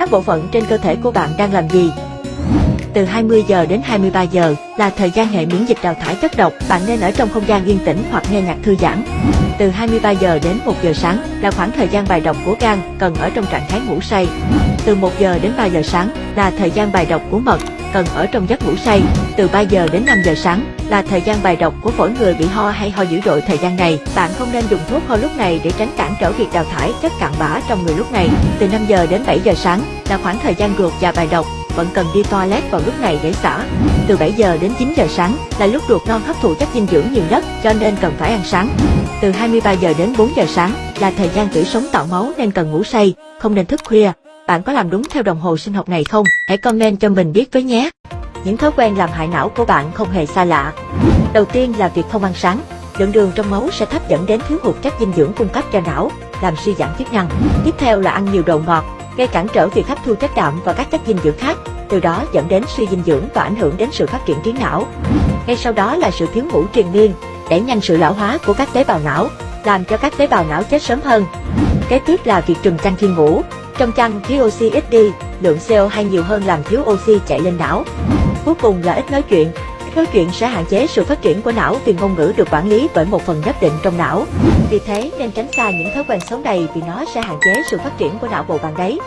các bộ phận trên cơ thể của bạn đang làm gì. Từ 20 giờ đến 23 giờ là thời gian hệ miễn dịch đào thải chất độc, bạn nên ở trong không gian yên tĩnh hoặc nghe nhạc thư giãn. Từ 23 giờ đến 1 giờ sáng là khoảng thời gian bài độc của gan, cần ở trong trạng thái ngủ say. Từ 1 giờ đến 3 giờ sáng là thời gian bài độc của mật, cần ở trong giấc ngủ say. Từ 3 giờ đến 5 giờ sáng là thời gian bài độc của phổi người bị ho hay ho dữ dội thời gian này. Bạn không nên dùng thuốc ho lúc này để tránh cản trở việc đào thải chất cặn bã trong người lúc này. Từ 5 giờ đến 7 giờ sáng là khoảng thời gian ruột và bài độc, vẫn cần đi toilet vào lúc này để xả. Từ 7 giờ đến 9 giờ sáng là lúc ruột non hấp thụ chất dinh dưỡng nhiều nhất, cho nên cần phải ăn sáng. Từ 23 giờ đến 4 giờ sáng là thời gian tủy sống tạo máu nên cần ngủ say, không nên thức khuya. Bạn có làm đúng theo đồng hồ sinh học này không? Hãy comment cho mình biết với nhé. Những thói quen làm hại não của bạn không hề xa lạ. Đầu tiên là việc không ăn sáng. Lượng đường trong máu sẽ thấp dẫn đến thiếu hụt chất dinh dưỡng cung cấp cho não, làm suy giảm chức năng. Tiếp theo là ăn nhiều đồ ngọt, gây cản trở việc hấp thu chất đạm và các chất dinh dưỡng khác, từ đó dẫn đến suy dinh dưỡng và ảnh hưởng đến sự phát triển trí não. Ngay sau đó là sự thiếu ngủ triền miên, đẩy nhanh sự lão hóa của các tế bào não, làm cho các tế bào não chết sớm hơn. Kế tiếp là việc trừng chăn khi ngủ. Trong chăn thiếu oxy ít đi, lượng CO2 nhiều hơn làm thiếu oxy chạy lên não. Cuối cùng là ít nói chuyện. Ít nói chuyện sẽ hạn chế sự phát triển của não vì ngôn ngữ được quản lý bởi một phần nhất định trong não. Vì thế nên tránh xa những thói quen xấu này vì nó sẽ hạn chế sự phát triển của não bộ bạn đấy.